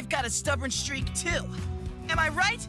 I've got a stubborn streak too. Am I right